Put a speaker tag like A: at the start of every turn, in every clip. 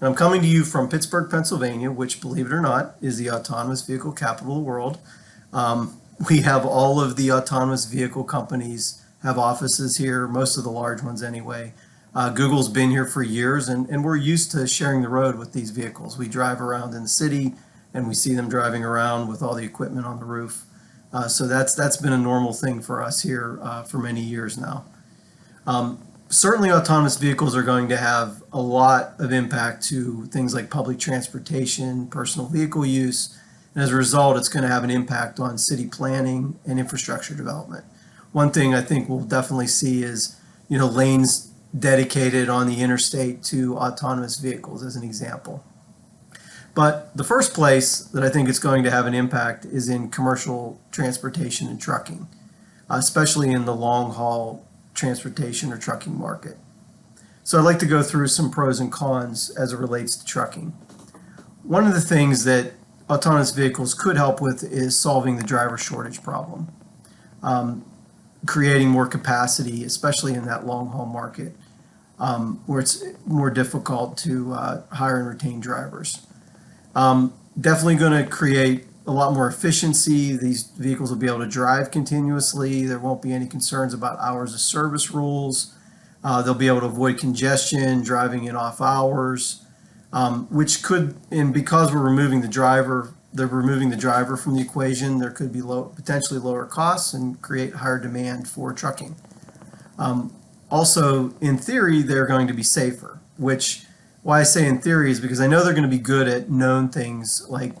A: And I'm coming to you from Pittsburgh, Pennsylvania, which, believe it or not, is the autonomous vehicle capital of the world. Um, we have all of the autonomous vehicle companies have offices here, most of the large ones anyway. Uh, Google's been here for years, and, and we're used to sharing the road with these vehicles. We drive around in the city, and we see them driving around with all the equipment on the roof. Uh, so that's that's been a normal thing for us here uh, for many years now. Um, certainly, autonomous vehicles are going to have a lot of impact to things like public transportation, personal vehicle use, and as a result, it's going to have an impact on city planning and infrastructure development. One thing I think we'll definitely see is, you know, lanes dedicated on the interstate to autonomous vehicles as an example. But the first place that I think it's going to have an impact is in commercial transportation and trucking, especially in the long haul transportation or trucking market. So I'd like to go through some pros and cons as it relates to trucking. One of the things that autonomous vehicles could help with is solving the driver shortage problem, um, creating more capacity, especially in that long haul market um, where it's more difficult to uh, hire and retain drivers. Um, definitely going to create a lot more efficiency. These vehicles will be able to drive continuously. There won't be any concerns about hours of service rules. Uh, they'll be able to avoid congestion, driving in off hours, um, which could, and because we're removing the driver, they're removing the driver from the equation, there could be low, potentially lower costs and create higher demand for trucking. Um, also, in theory, they're going to be safer, which why I say in theory is because I know they're going to be good at known things like,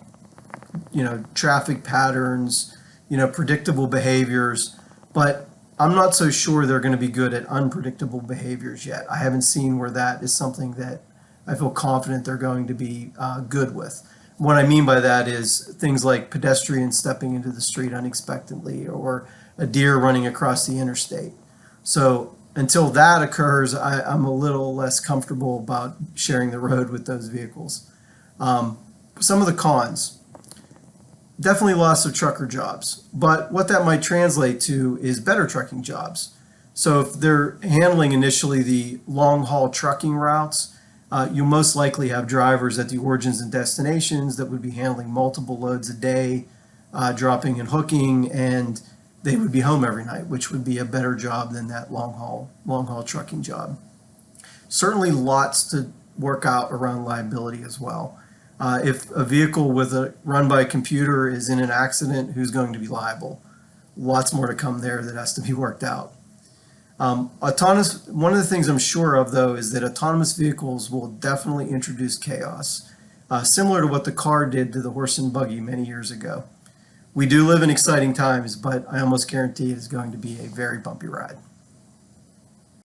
A: you know, traffic patterns, you know, predictable behaviors, but I'm not so sure they're going to be good at unpredictable behaviors yet. I haven't seen where that is something that I feel confident they're going to be uh, good with. What I mean by that is things like pedestrians stepping into the street unexpectedly or a deer running across the interstate. So until that occurs, I, I'm a little less comfortable about sharing the road with those vehicles. Um, some of the cons, definitely loss of trucker jobs, but what that might translate to is better trucking jobs. So if they're handling initially the long haul trucking routes, uh, you'll most likely have drivers at the origins and destinations that would be handling multiple loads a day, uh, dropping and hooking, and they would be home every night, which would be a better job than that long haul long haul trucking job. Certainly, lots to work out around liability as well. Uh, if a vehicle with a run by a computer is in an accident, who's going to be liable? Lots more to come there that has to be worked out. Um, autonomous. One of the things I'm sure of though is that autonomous vehicles will definitely introduce chaos, uh, similar to what the car did to the horse and buggy many years ago we do live in exciting times, but I almost guarantee it is going to be a very bumpy ride.